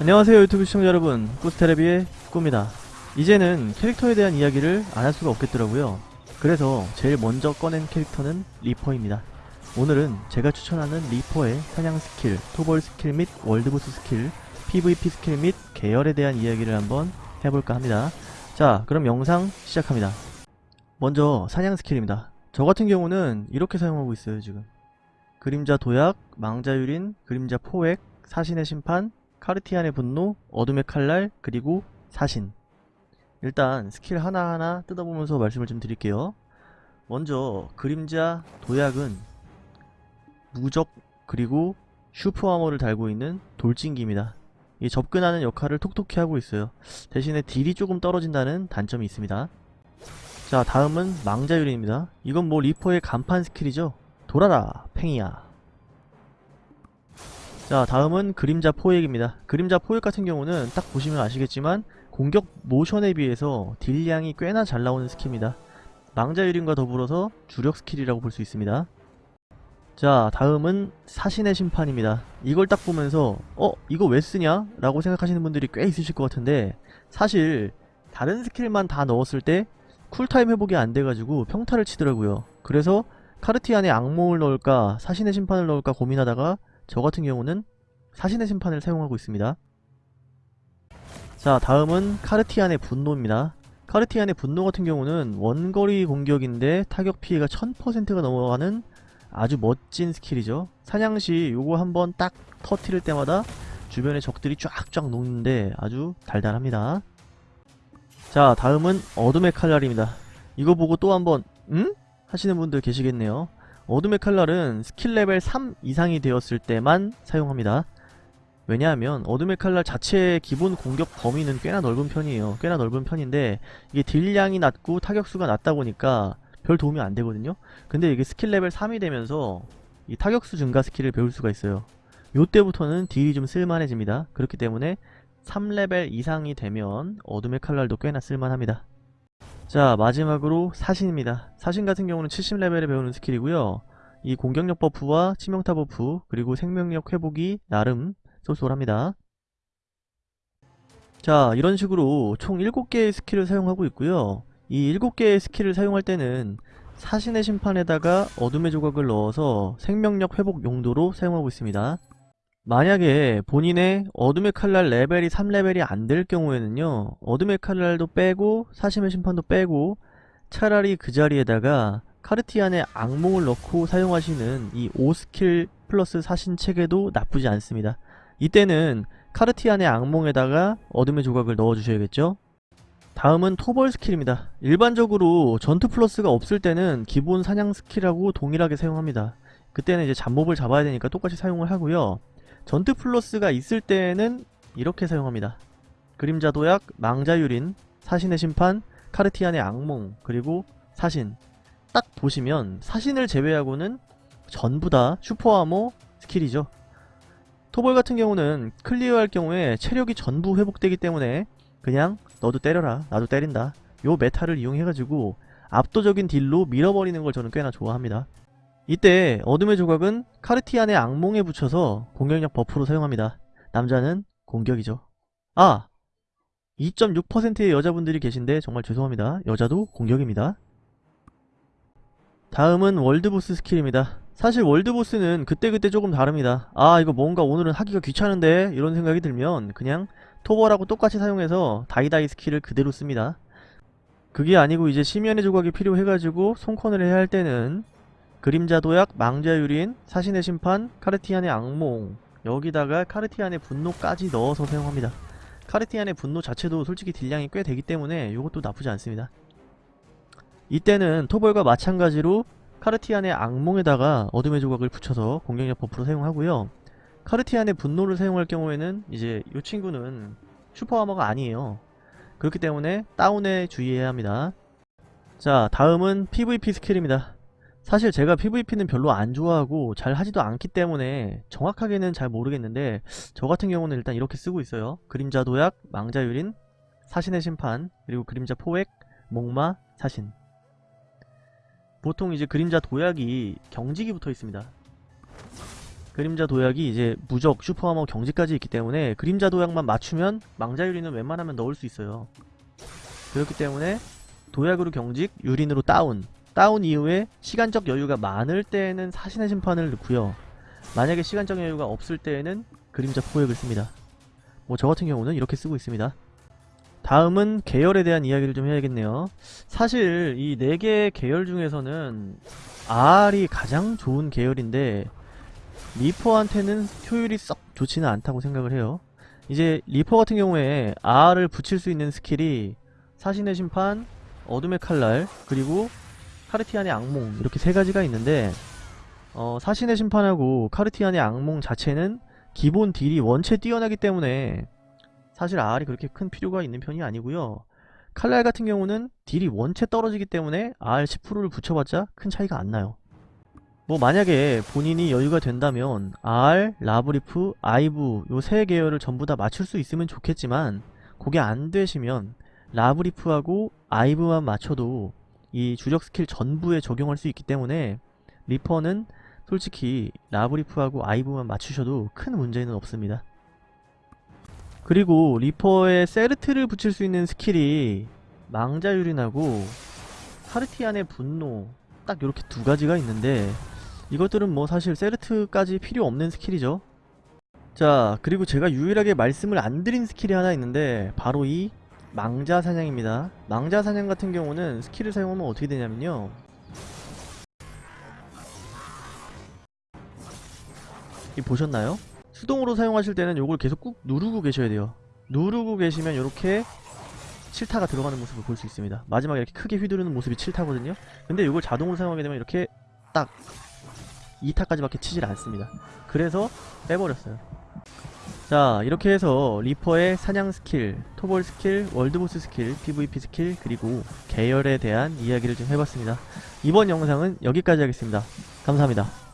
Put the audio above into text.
안녕하세요 유튜브 시청자 여러분. 꾸스테레비의 꾸입니다. 이제는 캐릭터에 대한 이야기를 안 할 수가 없겠더라고요. 그래서 제일 먼저 꺼낸 캐릭터는 리퍼입니다. 오늘은 제가 추천하는 리퍼의 사냥 스킬, 토벌 스킬 및 월드보스 스킬, PVP 스킬 및 계열에 대한 이야기를 한번 해볼까 합니다. 자 그럼 영상 시작합니다. 먼저 사냥 스킬입니다. 저 같은 경우는 이렇게 사용하고 있어요 지금. 그림자 도약, 망자 유린, 그림자 포획, 사신의 심판, 카르티안의 분노, 어둠의 칼날, 그리고 사신. 일단 스킬 하나하나 뜯어보면서 말씀을 좀 드릴게요. 먼저 그림자 도약은 무적 그리고 슈퍼 아머를 달고 있는 돌진기입니다. 이 접근하는 역할을 톡톡히 하고 있어요. 대신에 딜이 조금 떨어진다는 단점이 있습니다. 자 다음은 망자유린입니다. 이건 뭐 리퍼의 간판 스킬이죠. 돌아라 팽이야 자 다음은 그림자 포획입니다. 그림자 포획 같은 경우는 딱 보시면 아시겠지만 공격 모션에 비해서 딜량이 꽤나 잘 나오는 스킬입니다. 망자유린과 더불어서 주력 스킬이라고 볼 수 있습니다. 자 다음은 사신의 심판입니다. 이걸 딱 보면서 어 이거 왜 쓰냐? 라고 생각하시는 분들이 꽤 있으실 것 같은데 사실 다른 스킬만 다 넣었을 때 쿨타임 회복이 안 돼가지고 평타를 치더라고요. 그래서 카르티안의 악몽을 넣을까 사신의 심판을 넣을까 고민하다가 저 같은 경우는 사신의 심판을 사용하고 있습니다. 자 다음은 카르티안의 분노입니다. 카르티안의 분노 같은 경우는 원거리 공격인데 타격 피해가 1000%가 넘어가는 아주 멋진 스킬이죠. 사냥시 요거 한번 딱 터트릴 때마다 주변에 적들이 쫙쫙 녹는데 아주 달달합니다. 자 다음은 어둠의 칼날입니다. 이거 보고 또 한번 응? 하시는 분들 계시겠네요. 어둠의 칼날은 스킬 레벨 3 이상이 되었을 때만 사용합니다. 왜냐하면 어둠의 칼날 자체의 기본 공격 범위는 꽤나 넓은 편이에요. 꽤나 넓은 편인데 이게 딜량이 낮고 타격수가 낮다 보니까 별 도움이 안 되거든요. 근데 이게 스킬 레벨 3이 되면서 이 타격수 증가 스킬을 배울 수가 있어요. 요때부터는 딜이 좀 쓸만해집니다. 그렇기 때문에 3레벨 이상이 되면 어둠의 칼날도 꽤나 쓸만합니다. 자 마지막으로 사신입니다. 사신 같은 경우는 70레벨에 배우는 스킬이고요. 이 공격력 버프와 치명타 버프 그리고 생명력 회복이 나름 쏠쏠합니다. 자 이런 식으로 총 7개의 스킬을 사용하고 있고요. 이 7개의 스킬을 사용할 때는 사신의 심판에다가 어둠의 조각을 넣어서 생명력 회복 용도로 사용하고 있습니다 만약에 본인의 어둠의 칼날 레벨이 3레벨이 안 될 경우에는요 어둠의 칼날도 빼고 사신의 심판도 빼고 차라리 그 자리에다가 카르티안의 악몽을 넣고 사용하시는 이 5스킬 플러스 사신 체계도 나쁘지 않습니다. 이때는 카르티안의 악몽에다가 어둠의 조각을 넣어주셔야겠죠? 다음은 토벌 스킬입니다. 일반적으로 전투 플러스가 없을 때는 기본 사냥 스킬하고 동일하게 사용합니다. 그때는 이제 잡몹을 잡아야 되니까 똑같이 사용을 하고요 전투 플러스가 있을 때는 이렇게 사용합니다. 그림자 도약, 망자 유린, 사신의 심판, 카르티안의 악몽, 그리고 사신 딱 보시면 사신을 제외하고는 전부 다 슈퍼아머 스킬이죠. 토벌 같은 경우는 클리어할 경우에 체력이 전부 회복되기 때문에 그냥 너도 때려라 나도 때린다 요 메타를 이용해가지고 압도적인 딜로 밀어버리는 걸 저는 꽤나 좋아합니다. 이때 어둠의 조각은 카르티안의 악몽에 붙여서 공격력 버프로 사용합니다. 남자는 공격이죠. 아! 2.6%의 여자분들이 계신데 정말 죄송합니다. 여자도 공격입니다. 다음은 월드보스 스킬입니다. 사실 월드보스는 그때그때 조금 다릅니다. 아 이거 뭔가 오늘은 하기가 귀찮은데 이런 생각이 들면 그냥 토벌하고 똑같이 사용해서 다이다이 스킬을 그대로 씁니다. 그게 아니고 이제 심연의 조각이 필요해가지고 손컨을 해야 할 때는 그림자 도약, 망자 유린, 사신의 심판, 카르티안의 악몽 여기다가 카르티안의 분노까지 넣어서 사용합니다. 카르티안의 분노 자체도 솔직히 딜량이 꽤 되기 때문에 이것도 나쁘지 않습니다. 이때는 토벌과 마찬가지로 카르티안의 악몽에다가 어둠의 조각을 붙여서 공격력 버프로 사용하고요. 카르티안의 분노를 사용할 경우에는 이제 이 친구는 슈퍼아머가 아니에요. 그렇기 때문에 다운에 주의해야 합니다. 자 다음은 PVP 스킬입니다. 사실 제가 PVP는 별로 안 좋아하고 잘 하지도 않기 때문에 정확하게는 잘 모르겠는데 저 같은 경우는 일단 이렇게 쓰고 있어요 그림자 도약, 망자 유린, 사신의 심판, 그리고 그림자 포획, 목마, 사신 보통 이제 그림자 도약이 경직이 붙어 있습니다 그림자 도약이 이제 무적, 슈퍼하머 경지까지 있기 때문에 그림자 도약만 맞추면 망자유리는 웬만하면 넣을 수 있어요. 그렇기 때문에 도약으로 경직, 유린으로 다운. 다운 이후에 시간적 여유가 많을 때에는 사신의 심판을 넣고요. 만약에 시간적 여유가 없을 때에는 그림자 포획을 씁니다. 뭐 저 같은 경우는 이렇게 쓰고 있습니다. 다음은 계열에 대한 이야기를 좀 해야겠네요. 사실 이네 개의 계열 중에서는 R이 가장 좋은 계열인데 리퍼한테는 효율이 썩 좋지는 않다고 생각을 해요. 이제 리퍼 같은 경우에 R을 붙일 수 있는 스킬이 사신의 심판, 어둠의 칼날, 그리고 카르티안의 악몽 이렇게 세 가지가 있는데 어, 사신의 심판하고 카르티안의 악몽 자체는 기본 딜이 원체 뛰어나기 때문에 사실 R이 그렇게 큰 필요가 있는 편이 아니고요. 칼날 같은 경우는 딜이 원체 떨어지기 때문에 R 10%를 붙여봤자 큰 차이가 안 나요. 뭐 만약에 본인이 여유가 된다면 R, 라브리프, 아이브 요 세 계열을 전부 다 맞출 수 있으면 좋겠지만 그게 안 되시면 라브리프하고 아이브만 맞춰도 이 주력 스킬 전부에 적용할 수 있기 때문에 리퍼는 솔직히 라브리프하고 아이브만 맞추셔도 큰 문제는 없습니다. 그리고 리퍼에 세르트를 붙일 수 있는 스킬이 망자유린하고 하르티안의 분노 딱 이렇게 두 가지가 있는데 이것들은 뭐 사실 세르트까지 필요 없는 스킬이죠. 자 그리고 제가 유일하게 말씀을 안 드린 스킬이 하나 있는데 바로 이 망자 사냥입니다. 망자 사냥 같은 경우는 스킬을 사용하면 어떻게 되냐면요. 이 보셨나요? 수동으로 사용하실 때는 요걸 계속 꾹 누르고 계셔야 돼요. 누르고 계시면 이렇게 7타가 들어가는 모습을 볼 수 있습니다. 마지막에 이렇게 크게 휘두르는 모습이 7타거든요. 근데 이걸 자동으로 사용하게 되면 이렇게 딱 2타까지밖에 치질 않습니다. 그래서 빼버렸어요. 자 이렇게 해서 리퍼의 사냥 스킬, 토벌 스킬, world boss 스킬, PVP 스킬, 그리고 계열에 대한 이야기를 좀 해봤습니다. 이번 영상은 여기까지 하겠습니다. 감사합니다.